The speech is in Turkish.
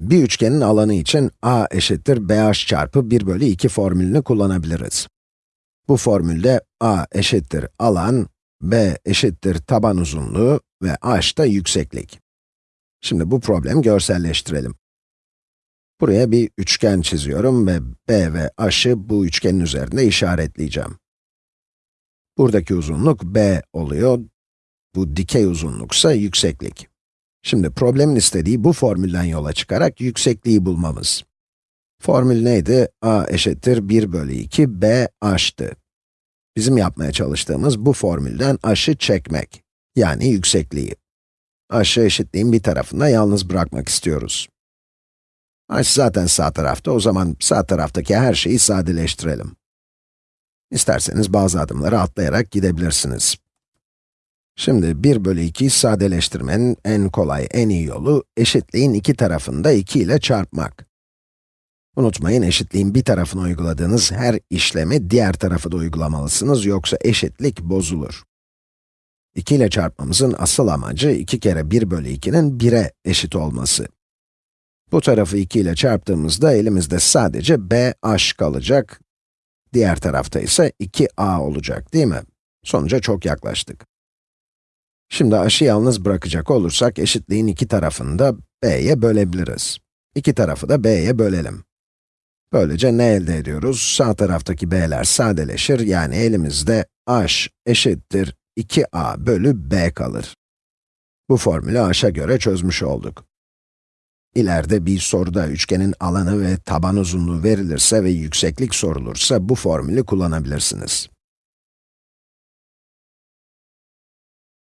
Bir üçgenin alanı için a eşittir bh çarpı 1 bölü 2 formülünü kullanabiliriz. Bu formülde a eşittir alan, b eşittir taban uzunluğu ve h da yükseklik. Şimdi bu problemi görselleştirelim. Buraya bir üçgen çiziyorum ve b ve h'ı bu üçgenin üzerinde işaretleyeceğim. Buradaki uzunluk b oluyor, bu dikey uzunluksa yükseklik. Şimdi problemin istediği bu formülden yola çıkarak yüksekliği bulmamız. Formül neydi? a eşittir 1 bölü 2 b h'tı. Bizim yapmaya çalıştığımız bu formülden h'ı çekmek, yani yüksekliği. h'ı eşitliğin bir tarafında yalnız bırakmak istiyoruz. h zaten sağ tarafta, o zaman sağ taraftaki her şeyi sadeleştirelim. İsterseniz bazı adımları atlayarak gidebilirsiniz. Şimdi 1 bölü 2'yi sadeleştirmenin en kolay, en iyi yolu, eşitliğin iki tarafını da 2 ile çarpmak. Unutmayın, eşitliğin bir tarafına uyguladığınız her işlemi diğer tarafı da uygulamalısınız, yoksa eşitlik bozulur. 2 ile çarpmamızın asıl amacı, 2 kere 1 bölü 2'nin 1'e eşit olması. Bu tarafı 2 ile çarptığımızda elimizde sadece b h kalacak, diğer tarafta ise 2a olacak, değil mi? Sonuca çok yaklaştık. Şimdi h'ı yalnız bırakacak olursak, eşitliğin iki tarafını da b'ye bölebiliriz. İki tarafı da b'ye bölelim. Böylece ne elde ediyoruz? Sağ taraftaki b'ler sadeleşir, yani elimizde h eşittir 2a bölü b kalır. Bu formülü h'a göre çözmüş olduk. İleride bir soruda üçgenin alanı ve taban uzunluğu verilirse ve yükseklik sorulursa bu formülü kullanabilirsiniz.